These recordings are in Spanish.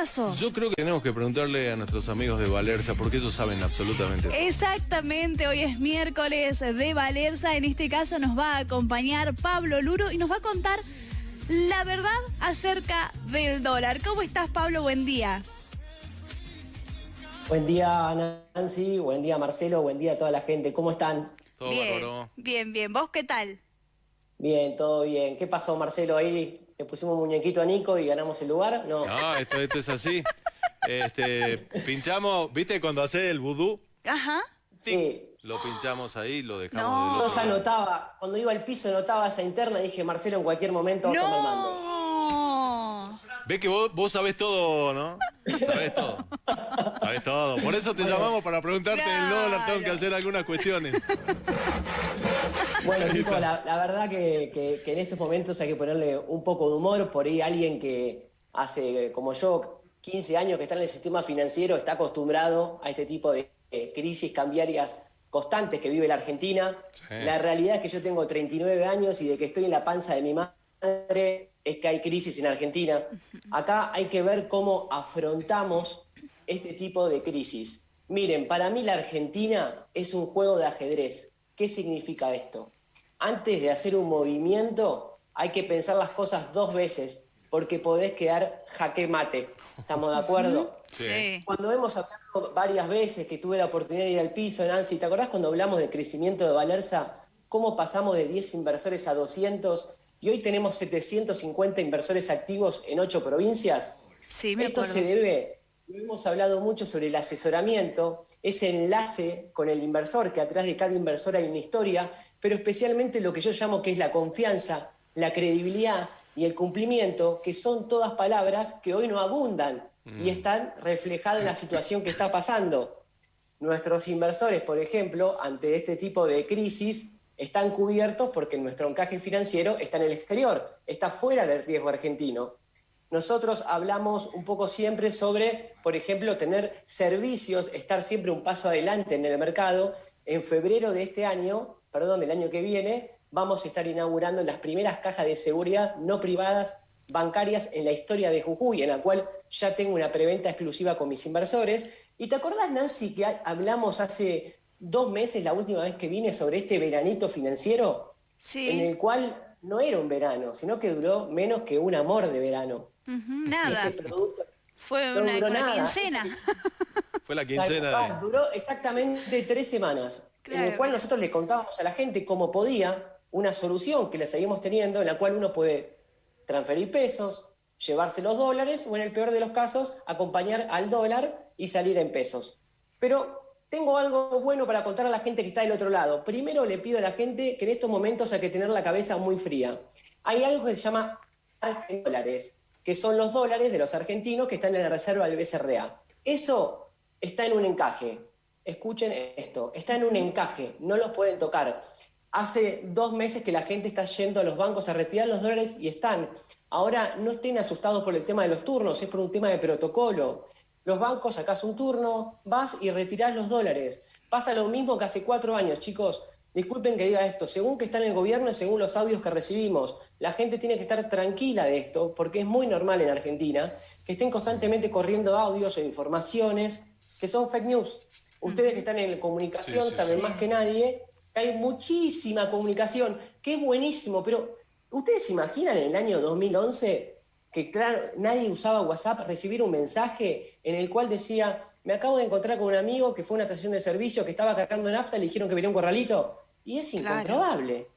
pasó? Yo creo que tenemos que preguntarle a nuestros amigos de Valerza, porque ellos saben absolutamente todo. Exactamente, hoy es miércoles de Valerza. En este caso nos va a acompañar Pablo Luro y nos va a contar la verdad acerca del dólar. ¿Cómo estás, Pablo? Buen día. Buen día, Nancy. Buen día, Marcelo. Buen día a toda la gente. ¿Cómo están? Todo bien, bárbaro. bien, bien. ¿Vos qué tal? Bien, todo bien. ¿Qué pasó, Marcelo? Ahí le pusimos muñequito a Nico y ganamos el lugar. No. No, esto, esto es así. Este, pinchamos, ¿viste cuando hace el vudú? Ajá. Sí. Lo pinchamos ahí, lo dejamos No. Yo ya notaba, cuando iba al piso notaba esa interna y dije, Marcelo, en cualquier momento toma el mando. No. Ves que vos, vos sabés todo, ¿no? Sabés todo. Sabés todo. Por eso te llamamos para preguntarte del dólar. Tengo que Claro. hacer algunas cuestiones. Bueno, chicos, la, la verdad que, que- que en estos momentos hay que ponerle un poco de humor. Por ahí alguien que hace, como yo, 15 años que está en el sistema financiero, está acostumbrado a este tipo de eh, crisis cambiarias constantes que vive la Argentina. Sí. La realidad es que yo tengo 39 años y de que estoy en la panza de mi madre es que hay crisis en Argentina. Acá hay que ver cómo afrontamos este tipo de crisis. Miren, para mí la Argentina es un juego de ajedrez. ¿Qué significa esto? Antes de hacer un movimiento hay que pensar las cosas dos veces porque podés quedar jaque mate. ¿Estamos de acuerdo? Sí. Cuando hemos hablado varias veces que tuve la oportunidad de ir al piso, Nancy, ¿te acordás cuando hablamos del crecimiento de Valerza? ¿Cómo pasamos de 10 inversores a 200 y hoy tenemos 750 inversores activos en 8 provincias? Sí, me Esto acuerdo. se debe, lo hemos hablado mucho sobre el asesoramiento, ese enlace con el inversor, que atrás de cada inversor hay una historia, pero especialmente lo que yo llamo que es la confianza, la credibilidad y el cumplimiento, que son todas palabras que hoy no abundan y están reflejadas en la situación que está pasando. Nuestros inversores, por ejemplo, ante este tipo de crisis, están cubiertos porque nuestro encaje financiero está en el exterior, está fuera del riesgo argentino. Nosotros hablamos un poco siempre sobre, por ejemplo, tener servicios, estar siempre un paso adelante en el mercado. En febrero de este año, perdón, del año que viene, vamos a estar inaugurando las primeras cajas de seguridad no privadas bancarias en la historia de Jujuy, en la cual ya tengo una preventa exclusiva con mis inversores. ¿Y te acordás, Nancy, que ha- hablamos hace dos meses, la última vez que vine, sobre este veranito financiero? Sí. En el cual no era un verano, sino que duró menos que un amor de verano. Ujú, nada. Ese producto Fue no una, una quincena. Fue la quincena de... duró exactamente tres semanas, en el cual nosotros le contábamos a la gente cómo podía una solución que la seguimos teniendo, en la cual uno puede transferir pesos, llevarse los dólares o en el peor de los casos acompañar al dólar y salir en pesos. Pero tengo algo bueno para contar a la gente que está del otro lado. Primero le pido a la gente que en estos momentos hay que tener la cabeza muy fría. Hay algo que se llama dólares, que son los dólares de los argentinos que están en la reserva del BCRA. Eso está en un encaje. Escuchen esto, está en un encaje, no los pueden tocar. Hace dos meses que la gente está yendo a los bancos a retirar los dólares y están. Ahora no estén asustados por el tema de los turnos, es por un tema de protocolo. Los bancos sacás un turno, vas y retirás los dólares. Pasa lo mismo que hace cuatro años, chicos. Disculpen que diga esto, según que está en el gobierno y según los audios que recibimos, la gente tiene que estar tranquila de esto, porque es muy normal en Argentina que estén constantemente corriendo audios o informaciones que son fake news. Ustedes que están en la comunicación Sí, sí, saben sí. más que nadie que hay muchísima comunicación, que es buenísimo, pero ¿ustedes se imaginan en el año 2011 que claro, nadie usaba WhatsApp, recibir un mensaje en el cual decía, me acabo de encontrar con un amigo que fue a una estación de servicio que estaba cargando nafta y le dijeron que venía un corralito? Y es Claro. incomprobable.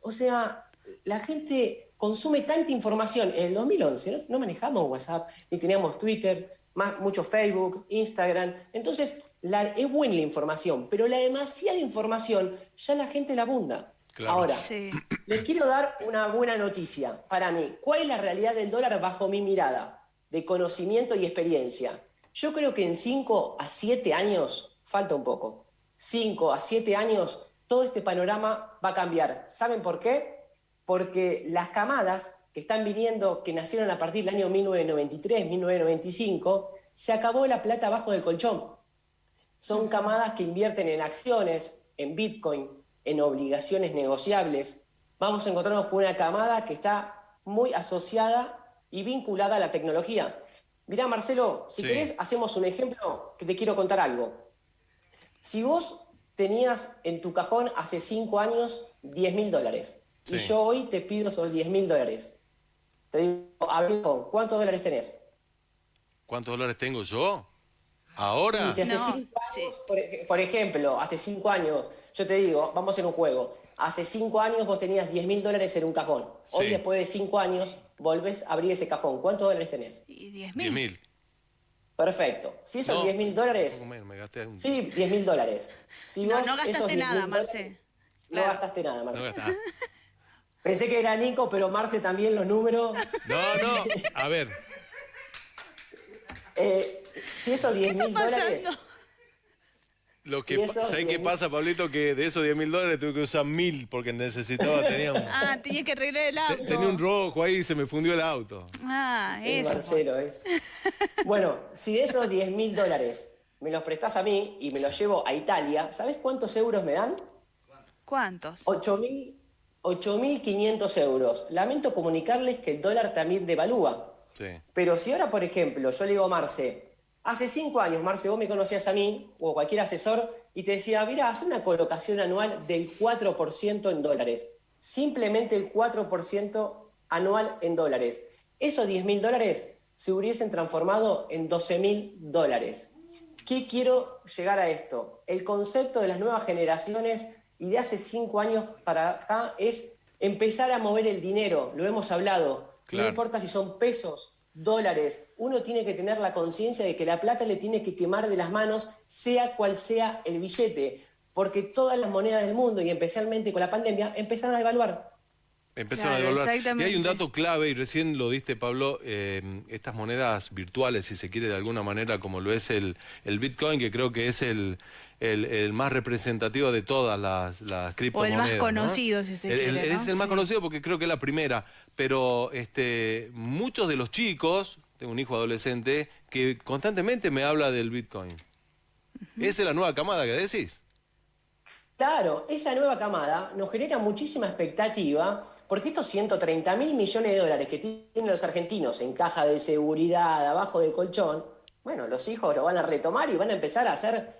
O sea, la gente consume tanta información. En el 2011 no, no manejamos WhatsApp, ni teníamos Twitter, más, mucho Facebook, Instagram. Entonces, la- es buena la información, pero la demasiada información ya la gente la abunda. Claro. Ahora, Sí. les quiero dar una buena noticia para mí. ¿Cuál es la realidad del dólar bajo mi mirada de conocimiento y experiencia? Yo creo que en 5 a 7 años, falta un poco, 5 a 7 años, todo este panorama va a cambiar. ¿Saben por qué? Porque las camadas que están viniendo, que nacieron a partir del año 1993, 1995, se acabó la plata abajo del colchón. Son camadas que invierten en acciones, en Bitcoin, en obligaciones negociables. Vamos a encontrarnos con una camada que está muy asociada y vinculada a la tecnología. Mirá, Marcelo, si Sí. querés, hacemos un ejemplo que te quiero contar algo. Si vos tenías en tu cajón hace cinco años 10 mil dólares y yo hoy te pido esos 10 mil dólares, te digo, amigo, ¿cuántos dólares tenés? ¿Cuántos dólares tengo yo? ¿Ahora? Y si hace No, cinco sí. años, por, ej- por ejemplo, hace cinco años, yo te digo, vamos a hacer un juego. Hace cinco años vos tenías 10 mil dólares en un cajón. Hoy, Sí. después de cinco años, volvés a abrir ese cajón. ¿Cuántos dólares tenés? Y 10 10 mil. mil. Perfecto. Si esos No, 10 mil dólares, me gasté un- sí, 10 mil dólares. Si No, no gastaste esos 10.000 nada, dólares- Marce. No gastaste nada, No Marce. Pensé que era Nico, pero Marce también los números. No, no. A ver, Eh, si esos 10 mil dólares. lo que ¿sabes qué 10.000. pasa, Pablito? Que de esos 10 mil dólares tuve que usar mil porque necesitaba, tenía un, Ah, tenías que arreglar el auto. tenía un rojo ahí y se me fundió el auto. Ah, Es eso. Marcelo, es. Bueno, si de esos 10 mil dólares me los prestás a mí y me los llevo a Italia, ¿sabes cuántos euros me dan? ¿Cuántos? 8.000 8.500 euros. Lamento comunicarles que el dólar también devalúa. Sí. Pero si ahora, por ejemplo, yo le digo a Marce, hace cinco años, Marce, vos me conocías a mí o cualquier asesor y te decía, mira, haz una colocación anual del 4% en dólares. Simplemente el 4% anual en dólares. Esos 10 mil dólares se hubiesen transformado en 12 mil dólares. ¿Qué quiero llegar a esto? El concepto de las nuevas generaciones y de hace cinco años para acá es empezar a mover el dinero, lo hemos hablado. Claro. No importa si son pesos, dólares, uno tiene que tener la conciencia de que la plata le tiene que quemar de las manos, sea cual sea el billete, porque todas las monedas del mundo, y especialmente con la pandemia, empezaron a devaluar. Empezaron Claro, a devaluar. Y hay un dato clave, y recién lo diste, Pablo, eh, estas monedas virtuales, si se quiere de alguna manera, como lo es el, el Bitcoin, que creo que es el, el, el más representativo de todas las, las criptomonedas. más ¿no? conocido, si se El- el- quiere, ¿no? Es el más Sí. conocido porque creo que es la primera, pero este, muchos de los chicos, tengo un hijo adolescente, que constantemente me habla del Bitcoin. ¿Esa es la nueva camada que decís? Claro, esa nueva camada nos genera muchísima expectativa porque estos 130 mil millones de dólares que tienen los argentinos en caja de seguridad, abajo del colchón, bueno, los hijos lo van a retomar y van a empezar a hacer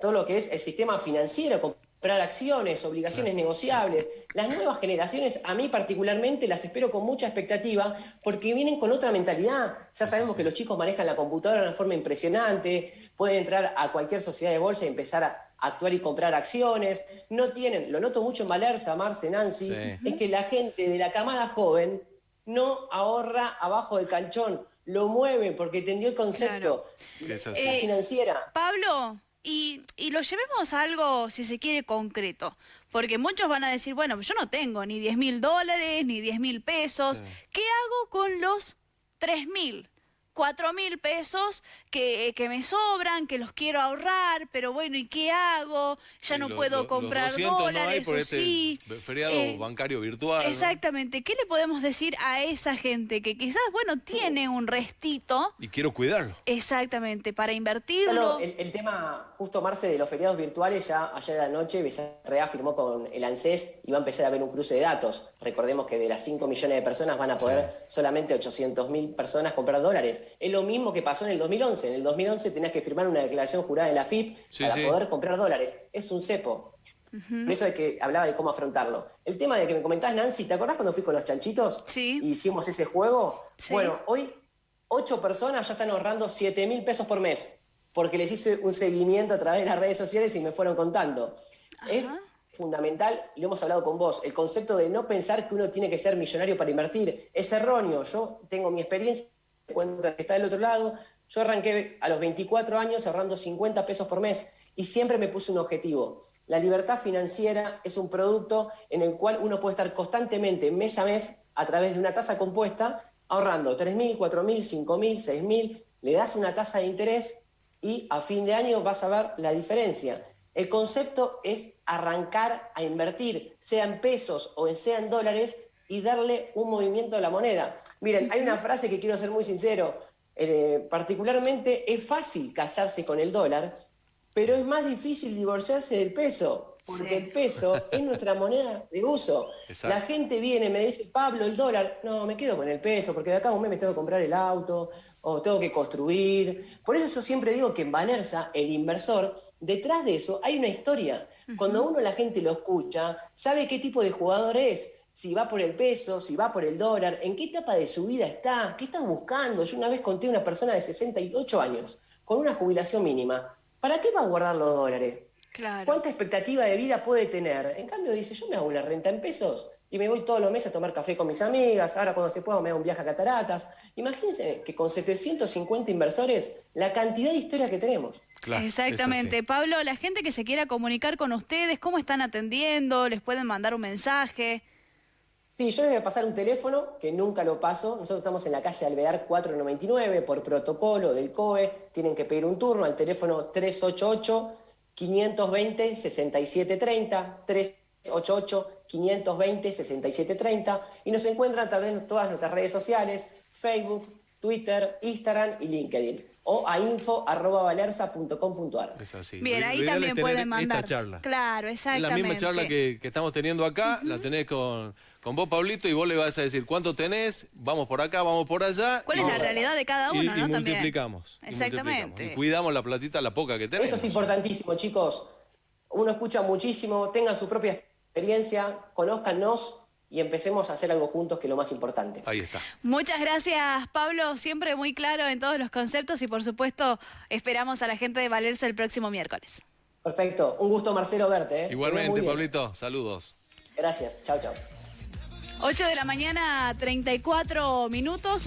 todo lo que es el sistema financiero, comprar acciones, obligaciones negociables. Las nuevas generaciones, a mí particularmente, las espero con mucha expectativa porque vienen con otra mentalidad. Ya sabemos que los chicos manejan la computadora de una forma impresionante, pueden entrar a cualquier sociedad de bolsa y empezar a actuar y comprar acciones. No tienen, lo noto mucho en Valerza, Marce, Nancy, Sí. es que la gente de la camada joven no ahorra abajo del calchón, lo mueve porque entendió el concepto Eh, financiera. Pablo, y, y lo llevemos a algo, si se quiere, concreto. Porque muchos van a decir, bueno, yo no tengo ni 10 mil dólares, ni 10 mil pesos. ¿Qué hago con los 3 mil? 4 mil pesos que, que me sobran, que los quiero ahorrar, pero bueno, ¿y qué hago? Ya Sí, no lo- puedo lo- los comprar 200 no hay dólares, por o este sí. feriado Eh, bancario virtual. ¿no? Exactamente. ¿Qué le podemos decir a esa gente que quizás, bueno, tiene un restito? Y quiero cuidarlo. Exactamente, para invertirlo. lo- el, el tema, justo Marce, de los feriados virtuales, ya ayer a la noche Becerrea firmó con el ANSES y va a empezar a haber un cruce de datos. Recordemos que de las 5 millones de personas van a poder solamente 800 mil personas comprar dólares. Es lo mismo que pasó en el 2011. En el 2011 tenías que firmar una declaración jurada en la FIP Sí, para sí. poder comprar dólares. Es un cepo. Por eso es que hablaba de cómo afrontarlo. El tema de que me comentabas, Nancy, ¿te acordás cuando fui con los chanchitos? Sí. Y hicimos ese juego. Sí. Bueno, hoy ocho personas ya están ahorrando 7 mil pesos por mes, porque les hice un seguimiento a través de las redes sociales y me fueron contando. Es fundamental, y lo hemos hablado con vos, el concepto de no pensar que uno tiene que ser millonario para invertir. Es erróneo. Yo tengo mi experiencia, cuenta que está del otro lado. Yo arranqué a los 24 años ahorrando 50 pesos por mes y siempre me puse un objetivo. La libertad financiera es un producto en el cual uno puede estar constantemente, mes a mes, a través de una tasa compuesta, ahorrando 3.000, 4.000, 5.000, 6.000, le das una tasa de interés y a fin de año vas a ver la diferencia. El concepto es arrancar a invertir, sea en pesos o sea en dólares, y darle un movimiento a la moneda. Miren, hay una frase que quiero ser muy sincero. Eh, particularmente es fácil casarse con el dólar, pero es más difícil divorciarse del peso. porque Sí. el peso es nuestra moneda de uso. Exacto. La gente viene, me dice, Pablo, el dólar, no, me quedo con el peso, porque de acá a un mes me tengo que comprar el auto, o tengo que construir. Por eso yo siempre digo que en Valerza, el inversor, detrás de eso hay una historia. Cuando uno la gente lo escucha, sabe qué tipo de jugador es, si va por el peso, si va por el dólar, en qué etapa de su vida está, qué está buscando. Yo una vez conté a una persona de 68 años, con una jubilación mínima. ¿Para qué va a guardar los dólares? Claro. ¿Cuánta expectativa de vida puede tener? En cambio dice, yo me hago una renta en pesos y me voy todos los meses a tomar café con mis amigas, ahora cuando se pueda me hago un viaje a Cataratas. Imagínense que con 750 inversores, la cantidad de historia que tenemos. Claro, Exactamente. Pablo, la gente que se quiera comunicar con ustedes, ¿cómo están atendiendo? ¿Les pueden mandar un mensaje? Sí, yo les voy a pasar un teléfono que nunca lo paso. Nosotros estamos en la calle Alvear 499 por protocolo del COE. Tienen que pedir un turno al teléfono 388 520 6730 388 520 6730 y nos encuentran también en todas nuestras redes sociales, Facebook, Twitter, Instagram y LinkedIn o a info@valerza.com.ar. Es así. Bien, Lo ahí también tener pueden esta mandar. charla. Claro, Es exactamente. la misma charla que, que estamos teniendo acá, la tenés con, con vos, Pablito, y vos le vas a decir cuánto tenés, vamos por acá, vamos por allá. ¿Cuál es la realidad de cada uno, y, no? y También. multiplicamos. y Exactamente. multiplicamos. Y cuidamos la platita, la poca que tenemos. Eso es importantísimo, chicos. Uno escucha muchísimo, tengan su propia experiencia, conózcanos y empecemos a hacer algo juntos, que es lo más importante. Ahí está. Muchas gracias, Pablo. Siempre muy claro en todos los conceptos y, por supuesto, esperamos a la gente de Valerse el próximo miércoles. Perfecto. Un gusto, Marcelo, verte. ¿eh? Igualmente. Pablito, saludos. Gracias. Chao, chao. 8 de la mañana, 34 minutos. Nos